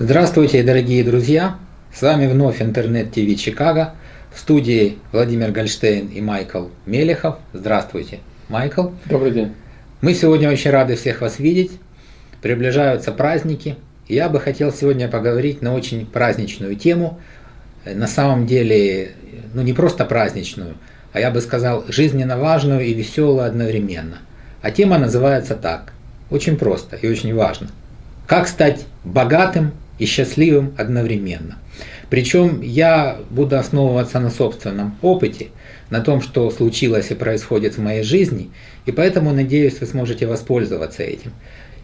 Здравствуйте, дорогие друзья! С вами вновь Интернет-ТВ Чикаго. В студии Владимир Гольштейн и Майкл Мелехов. Здравствуйте, Майкл. Добрый день. Мы сегодня очень рады всех вас видеть. Приближаются праздники. Я бы хотел сегодня поговорить на очень праздничную тему. На самом деле, ну не просто праздничную, а я бы сказал жизненно важную и веселую одновременно. А тема называется так. Очень просто и очень важно. Как стать богатым и счастливым одновременно. Причем я буду основываться на собственном опыте, на том, что случилось и происходит в моей жизни, и поэтому, надеюсь, вы сможете воспользоваться этим.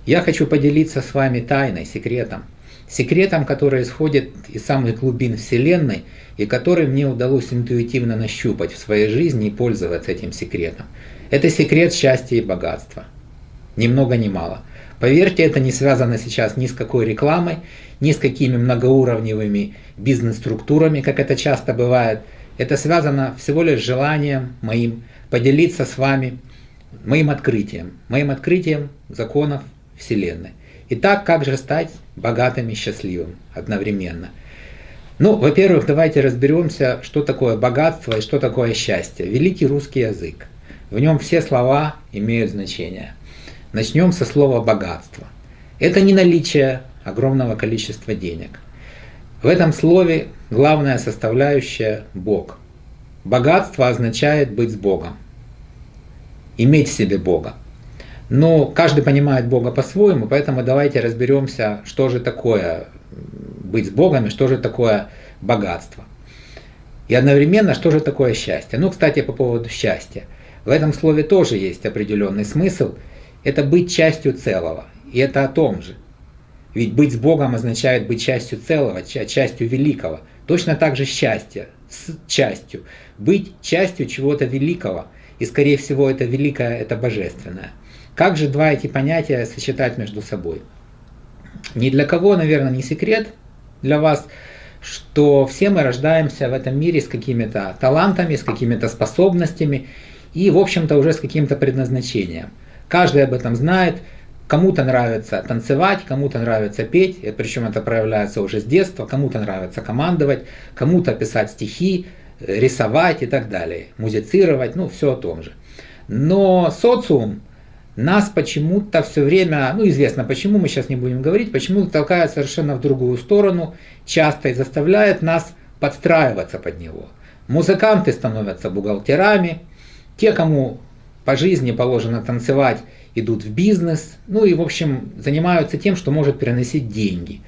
Я хочу поделиться с вами тайной, секретом. Секретом, который исходит из самых глубин Вселенной, и который мне удалось интуитивно нащупать в своей жизни и пользоваться этим секретом. Это секрет счастья и богатства. Ни много ни мало. Поверьте, это не связано сейчас ни с какой рекламой, ни с какими многоуровневыми бизнес-структурами, как это часто бывает. Это связано всего лишь с желанием моим поделиться с вами моим открытием, моим открытием законов Вселенной. Итак, как же стать богатым и счастливым одновременно? Ну, во-первых, давайте разберемся, что такое богатство и что такое счастье. Великий русский язык. В нем все слова имеют значение. Начнем со слова «богатство». Это не наличие огромного количества денег. В этом слове главная составляющая – Бог. Богатство означает быть с Богом, иметь в себе Бога. Но каждый понимает Бога по-своему, поэтому давайте разберемся, что же такое быть с Богом и что же такое богатство. И одновременно, что же такое счастье. Ну, кстати, по поводу счастья. В этом слове тоже есть определенный смысл. Это быть частью целого. И это о том же. Ведь быть с Богом означает быть частью целого, частью великого. Точно так же счастье с частью. Быть частью чего-то великого. И скорее всего это великое, это божественное. Как же два эти понятия сочетать между собой? Ни для кого, наверное, не секрет для вас, что все мы рождаемся в этом мире с какими-то талантами, с какими-то способностями и, в общем-то, уже с каким-то предназначением. Каждый об этом знает, Кому-то нравится танцевать, кому-то нравится петь, причем это проявляется уже с детства, кому-то нравится командовать, кому-то писать стихи, рисовать и так далее, музицировать, ну все о том же. Но социум нас почему-то все время, ну известно почему, мы сейчас не будем говорить, почему-то толкает совершенно в другую сторону, часто и заставляет нас подстраиваться под него. Музыканты становятся бухгалтерами, те, кому по жизни положено танцевать, идут в бизнес, ну и в общем занимаются тем, что может переносить деньги.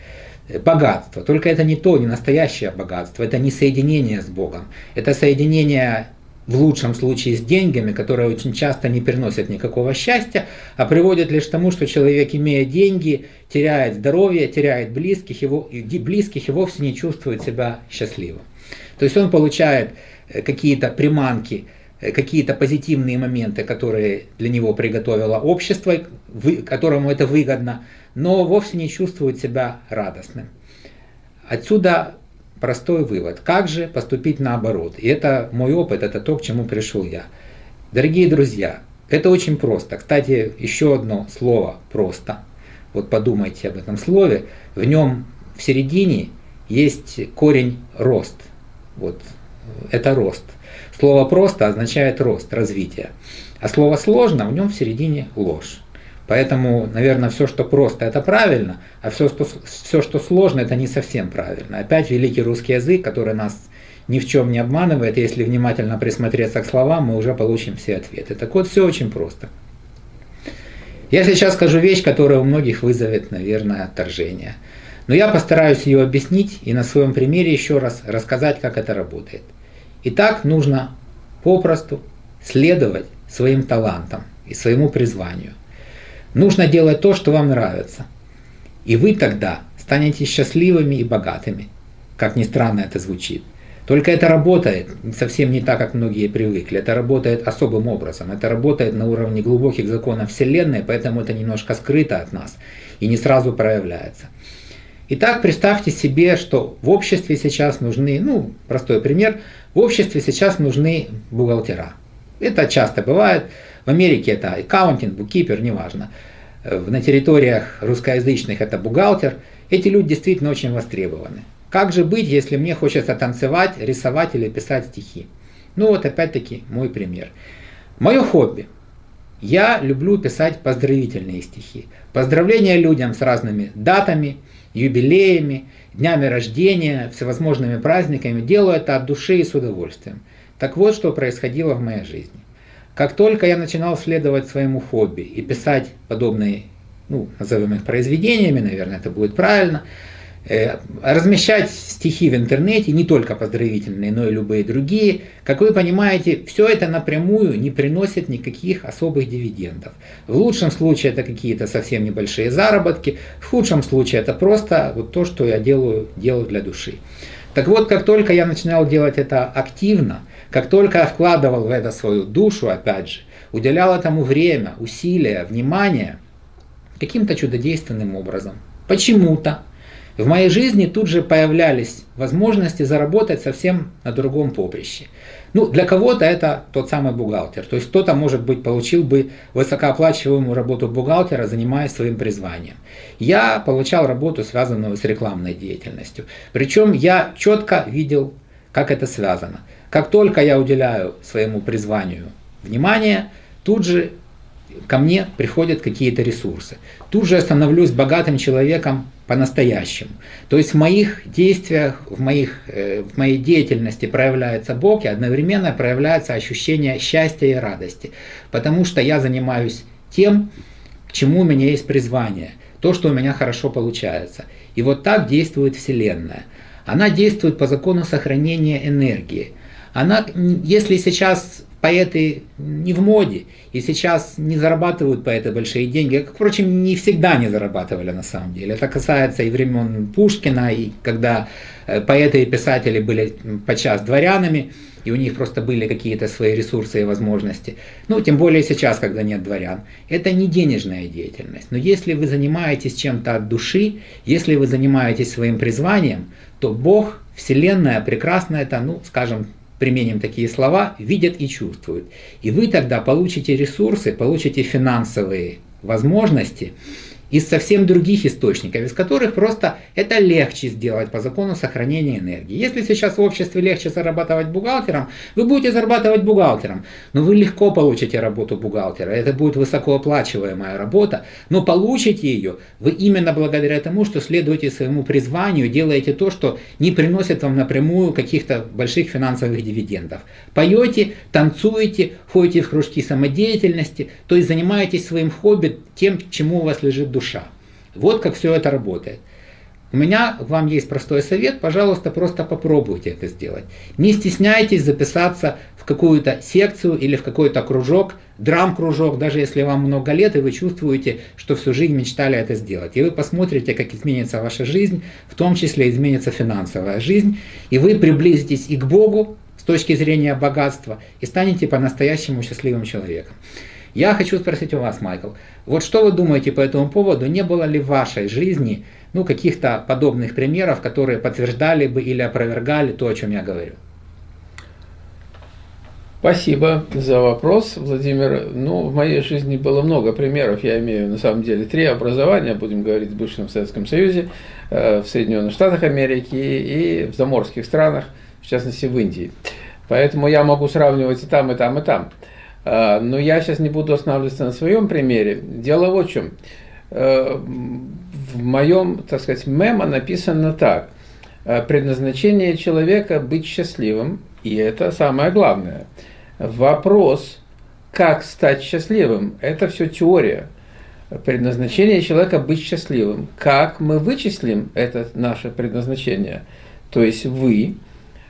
Богатство. Только это не то, не настоящее богатство, это не соединение с Богом. Это соединение в лучшем случае с деньгами, которые очень часто не приносят никакого счастья, а приводят лишь к тому, что человек, имея деньги, теряет здоровье, теряет близких, его, близких и вовсе не чувствует себя счастливым. То есть он получает э, какие-то приманки Э, какие-то позитивные моменты, которые для него приготовило общество, которому это выгодно, но вовсе не чувствует себя радостным. Отсюда простой вывод. Как же поступить наоборот? И это мой опыт, это то, к чему пришел я. Дорогие друзья, это очень просто. Кстати, еще одно слово «просто». Вот подумайте об этом слове. В нем в середине есть корень «рост». Вот это рост. Слово «просто» означает рост, развитие. А слово «сложно» в нем в середине ложь. Поэтому, наверное, все, что просто, это правильно, а все, что, все, что сложно, это не совсем правильно. Опять великий русский язык, который нас ни в чем не обманывает, если внимательно присмотреться к словам, мы уже получим все ответы. Так вот, все очень просто. Я сейчас скажу вещь, которая у многих вызовет, наверное, отторжение. Но я постараюсь ее объяснить и на своем примере еще раз рассказать, как это работает. Итак, нужно попросту следовать своим талантам и своему призванию. Нужно делать то, что вам нравится. И вы тогда станете счастливыми и богатыми. Как ни странно это звучит. Только это работает совсем не так, как многие привыкли. Это работает особым образом. Это работает на уровне глубоких законов Вселенной, поэтому это немножко скрыто от нас и не сразу проявляется. Итак, представьте себе, что в обществе сейчас нужны, ну, простой пример, в обществе сейчас нужны бухгалтера. Это часто бывает. В Америке это аккаунтинг, буккипер, неважно. На территориях русскоязычных это бухгалтер. эти люди действительно очень востребованы. Как же быть, если мне хочется танцевать, рисовать или писать стихи? Ну вот опять-таки мой пример. Мое хобби. Я люблю писать поздравительные стихи. Поздравления людям с разными датами, юбилеями, днями рождения, всевозможными праздниками. Делаю это от души и с удовольствием. Так вот, что происходило в моей жизни. Как только я начинал следовать своему хобби и писать подобные, ну, назовем их произведениями, наверное, это будет правильно, размещать стихи в интернете, не только поздравительные, но и любые другие, как вы понимаете, все это напрямую не приносит никаких особых дивидендов. В лучшем случае это какие-то совсем небольшие заработки, в худшем случае это просто вот то, что я делаю, делаю для души. Так вот, как только я начинал делать это активно, как только я вкладывал в это свою душу, опять же, уделял этому время, усилия, внимание, каким-то чудодейственным образом, почему-то, в моей жизни тут же появлялись возможности заработать совсем на другом поприще. Ну, для кого-то это тот самый бухгалтер. То есть кто-то, может быть, получил бы высокооплачиваемую работу бухгалтера, занимаясь своим призванием. Я получал работу, связанную с рекламной деятельностью. Причем я четко видел, как это связано. Как только я уделяю своему призванию внимание, тут же ко мне приходят какие-то ресурсы. Тут же я становлюсь богатым человеком по-настоящему. То есть в моих действиях, в, моих, э, в моей деятельности проявляется Бог, и одновременно проявляется ощущение счастья и радости. Потому что я занимаюсь тем, к чему у меня есть призвание, то, что у меня хорошо получается. И вот так действует Вселенная. Она действует по закону сохранения энергии. Она, если сейчас поэты не в моде, и сейчас не зарабатывают поэты большие деньги, как, впрочем, не всегда не зарабатывали на самом деле. Это касается и времен Пушкина, и когда э, поэты и писатели были подчас дворянами, и у них просто были какие-то свои ресурсы и возможности. Ну, тем более сейчас, когда нет дворян. Это не денежная деятельность. Но если вы занимаетесь чем-то от души, если вы занимаетесь своим призванием, то Бог, Вселенная прекрасно это, ну, скажем, применим такие слова, видят и чувствуют. И вы тогда получите ресурсы, получите финансовые возможности, из совсем других источников, из которых просто это легче сделать по закону сохранения энергии. Если сейчас в обществе легче зарабатывать бухгалтером, вы будете зарабатывать бухгалтером, но вы легко получите работу бухгалтера, это будет высокооплачиваемая работа, но получите ее вы именно благодаря тому, что следуете своему призванию, делаете то, что не приносит вам напрямую каких-то больших финансовых дивидендов. Поете, танцуете, ходите в кружки самодеятельности, то есть занимаетесь своим хобби, тем, чему у вас лежит душа. Вот как все это работает. У меня к вам есть простой совет, пожалуйста, просто попробуйте это сделать. Не стесняйтесь записаться в какую-то секцию или в какой-то кружок, драм-кружок, даже если вам много лет, и вы чувствуете, что всю жизнь мечтали это сделать. И вы посмотрите, как изменится ваша жизнь, в том числе изменится финансовая жизнь, и вы приблизитесь и к Богу с точки зрения богатства, и станете по-настоящему счастливым человеком. Я хочу спросить у вас, Майкл, вот что вы думаете по этому поводу? Не было ли в вашей жизни ну, каких-то подобных примеров, которые подтверждали бы или опровергали то, о чем я говорю? Спасибо за вопрос, Владимир. Ну, в моей жизни было много примеров. Я имею, на самом деле, три образования, будем говорить, в бывшем Советском Союзе, э, в Соединенных Штатах Америки и в заморских странах, в частности, в Индии. Поэтому я могу сравнивать и там, и там, и там. А, но я сейчас не буду останавливаться на своем примере. Дело в чем. Э, в моем, так сказать, мемо написано так. «Э, предназначение человека быть счастливым, и это самое главное. Вопрос, как стать счастливым, это все теория. Предназначение человека быть счастливым. Как мы вычислим это наше предназначение? То есть вы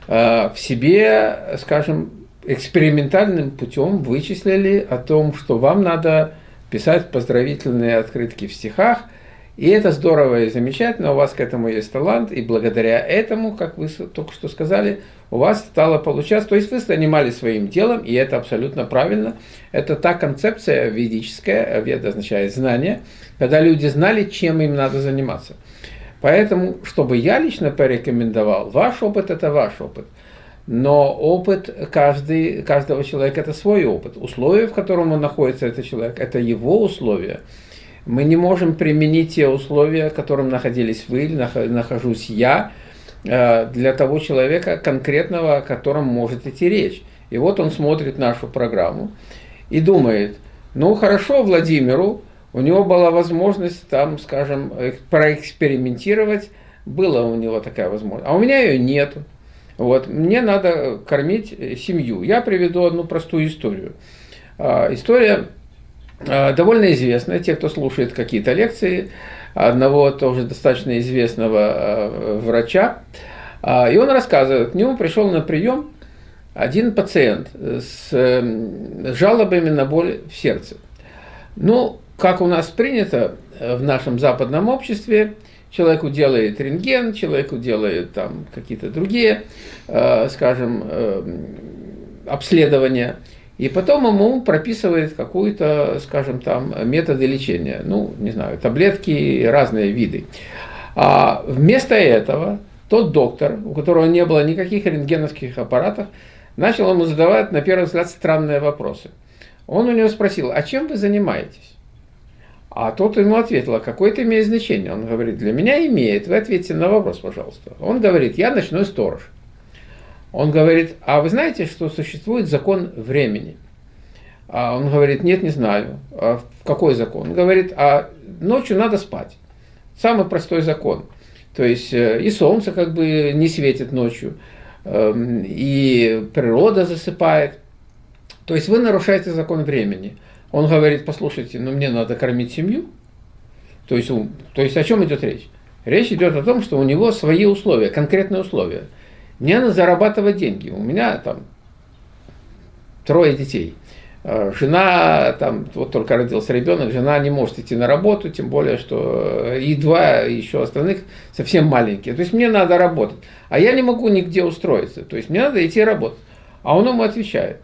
э, в себе, скажем, экспериментальным путем вычислили о том, что вам надо писать поздравительные открытки в стихах, и это здорово и замечательно, у вас к этому есть талант, и благодаря этому, как вы только что сказали, у вас стало получаться, то есть вы занимались своим делом, и это абсолютно правильно. Это та концепция ведическая, веда означает знание, когда люди знали, чем им надо заниматься. Поэтому, чтобы я лично порекомендовал, ваш опыт – это ваш опыт – но опыт каждый, каждого человека – это свой опыт. Условия, в котором он находится, этот человек, это его условия. мы не можем применить те условия, в котором находились вы или нахожусь я, э, для того человека конкретного, о котором может идти речь. И вот он смотрит нашу программу и думает, ну хорошо Владимиру, у него была возможность там, скажем, проэкспериментировать, была у него такая возможность, а у меня ее нет. Вот, мне надо кормить семью. Я приведу одну простую историю. А, история а, довольно известная, те, кто слушает какие-то лекции, одного тоже достаточно известного а, врача, и он рассказывает, к нему пришел на прием один пациент с жалобами на боль в сердце. Ну, как у нас принято в нашем западном обществе, человеку делает рентген, человеку делает там какие-то другие, скажем, обследования – и потом ему прописывает какую-то, скажем, там, методы лечения. Ну, не знаю, таблетки, разные виды. А вместо этого тот доктор, у которого не было никаких рентгеновских аппаратов, начал ему задавать, на первый взгляд, странные вопросы. Он у него спросил, а чем вы занимаетесь? А тот ему ответил, а какое это имеет значение? Он говорит, для меня имеет, вы ответьте на вопрос, пожалуйста. Он говорит, я ночной сторож. Он говорит, а вы знаете, что существует закон времени? А он говорит, нет, не знаю. А какой закон? Он говорит, а ночью надо спать. Самый простой закон. То есть э, и солнце как бы не светит ночью, эм, и природа засыпает. То есть вы нарушаете закон времени. Он говорит, послушайте, ну мне надо кормить семью. То есть, то есть о чем идет речь? Речь идет о том, что у него свои условия, конкретные условия. Мне надо зарабатывать деньги. У меня там трое детей. Э, жена, там, вот только родился ребенок, жена не может идти на работу, тем более, что и два еще остальных совсем маленькие. То есть мне надо работать. А я не могу нигде устроиться. То есть мне надо идти работать. А он ему отвечает,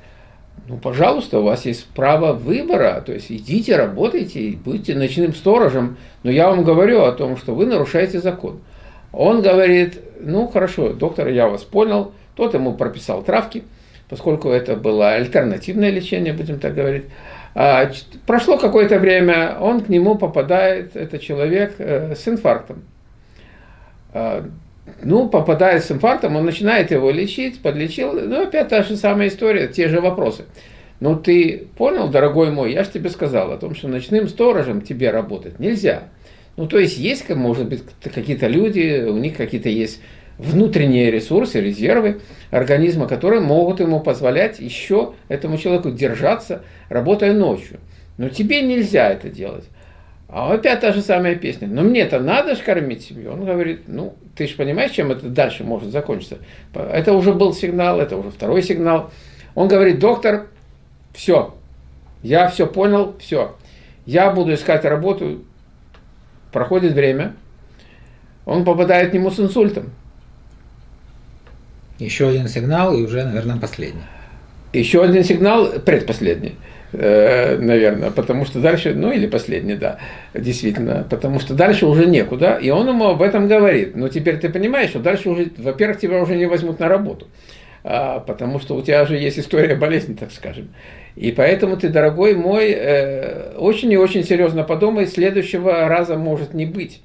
ну, пожалуйста, у вас есть право выбора, то есть идите, работайте, будьте ночным сторожем, но я вам говорю о том, что вы нарушаете закон. Он говорит, ну хорошо, доктор, я вас понял. Тот ему прописал травки, поскольку это было альтернативное лечение, будем так говорить. А, прошло какое-то время, он к нему попадает, это человек э, с инфарктом. Ну, попадает с инфарктом, он начинает его лечить, подлечил, ну, опять та же самая история, те же вопросы. Ну, ты понял, дорогой мой, я же тебе сказал о том, что ночным сторожем тебе работать нельзя. Ну, то есть есть, может быть, какие-то люди, у них какие-то есть внутренние ресурсы, резервы организма, которые могут ему позволять еще этому человеку держаться, работая ночью. Но тебе нельзя это делать. А опять та же самая песня. Но мне-то надо же кормить семью. Он говорит, ну, ты же понимаешь, чем это дальше может закончиться. Это уже был сигнал, это уже второй сигнал. Он говорит, доктор, все, я все понял, все. Я буду искать работу, проходит время, он попадает к нему с инсультом. Еще один сигнал и уже, наверное, последний. Еще один сигнал, предпоследний, наверное, потому что дальше, ну или последний, да, действительно, потому что дальше уже некуда, и он ему об этом говорит. Но теперь ты понимаешь, что дальше уже, во-первых, тебя уже не возьмут на работу, а, потому что у тебя уже есть история болезни, так скажем. И поэтому ты, дорогой мой, э, очень и очень серьезно подумай, следующего раза может не быть.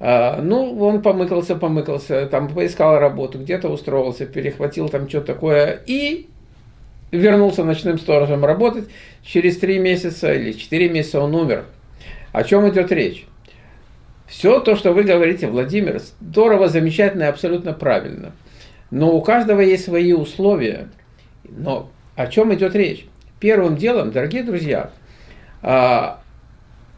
А, ну, он помыкался, помыкался, там поискал работу, где-то устроился, перехватил там что-то такое и вернулся ночным сторожем работать. Через три месяца или четыре месяца он умер. О чем идет речь? Все то, что вы говорите, Владимир, здорово, замечательно и абсолютно правильно. Но у каждого есть свои условия. Но о чем идет речь? Первым делом, дорогие друзья, а,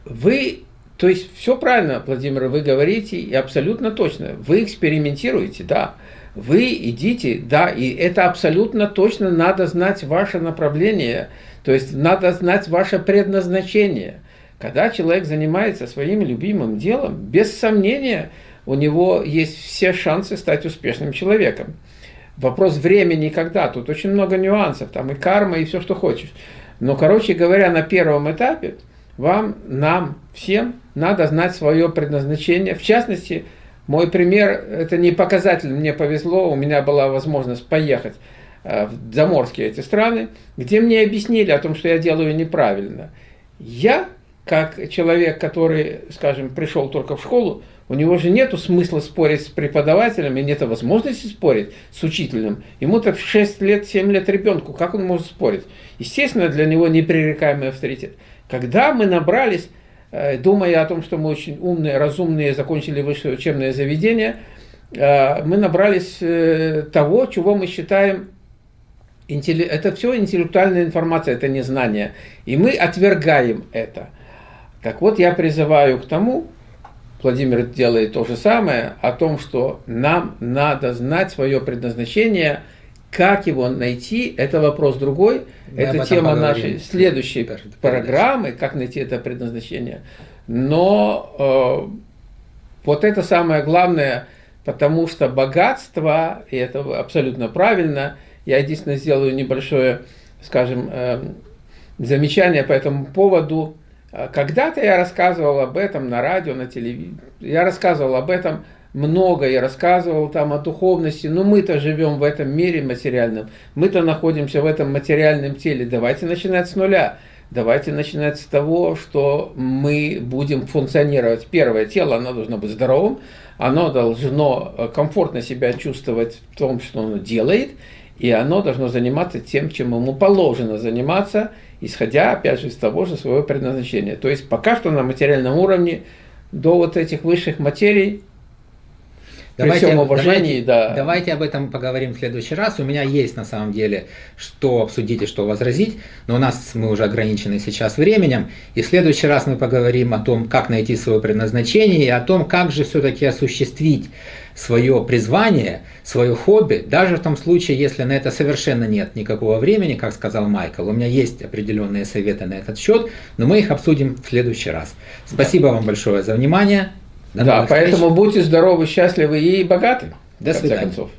вы, то есть все правильно, Владимир, вы говорите, и абсолютно точно, вы экспериментируете, да, вы идите, да, и это абсолютно точно надо знать ваше направление, то есть надо знать ваше предназначение. Когда человек занимается своим любимым делом, без сомнения, у него есть все шансы стать успешным человеком. Вопрос времени когда. Тут очень много нюансов. Там и карма, и все, что хочешь. Но, короче говоря, на первом этапе вам, нам, всем надо знать свое предназначение. В частности, мой пример, это не показатель, мне повезло, у меня была возможность поехать э, в заморские эти страны, где мне объяснили о том, что я делаю неправильно. Я как человек, который, скажем, пришел только в школу, у него же нет смысла спорить с преподавателем, и нет возможности спорить с учителем. Ему-то в 6 лет, 7 лет ребенку, как он может спорить? Естественно, для него непререкаемый авторитет. Когда мы набрались, думая о том, что мы очень умные, разумные, закончили высшее учебное заведение, э, мы набрались э, того, чего мы считаем это все интеллектуальная информация, это не знание. И мы отвергаем это. Так вот, я призываю к тому, Владимир делает то же самое, о том, что нам надо знать свое предназначение, как его найти, это вопрос другой, Мы это тема нашей следующей программы, как найти это предназначение. Но э, вот это самое главное, потому что богатство, и это абсолютно правильно, я единственное сделаю небольшое, скажем, э, замечание по этому поводу, а когда-то я рассказывал об этом на радио, на телевидении. Я рассказывал об этом много, я рассказывал там о духовности. Но мы-то живем в этом мире материальном. Мы-то находимся в этом материальном теле. Давайте начинать с нуля. Давайте начинать с того, что мы будем функционировать. Первое, тело, оно должно быть здоровым, оно должно э, комфортно себя чувствовать в том, что оно делает, и оно должно заниматься тем, чем ему положено заниматься – исходя, опять же, из того же своего предназначения. То есть пока что на материальном уровне до вот этих высших материй Давайте, при всем уважении, давайте, да. Давайте об этом поговорим в следующий раз. У меня есть на самом деле что обсудить и что возразить, но у нас мы уже ограничены сейчас временем. И в следующий раз мы поговорим о том, как найти свое предназначение и о том, как же все-таки осуществить свое призвание, свое хобби, даже в том случае, если на это совершенно нет никакого времени, как сказал Майкл. У меня есть определенные советы на этот счет, но мы их обсудим в следующий раз. Спасибо да. вам большое за внимание. До да, поэтому встреч. будьте здоровы, счастливы и богаты. До свидания. Концов.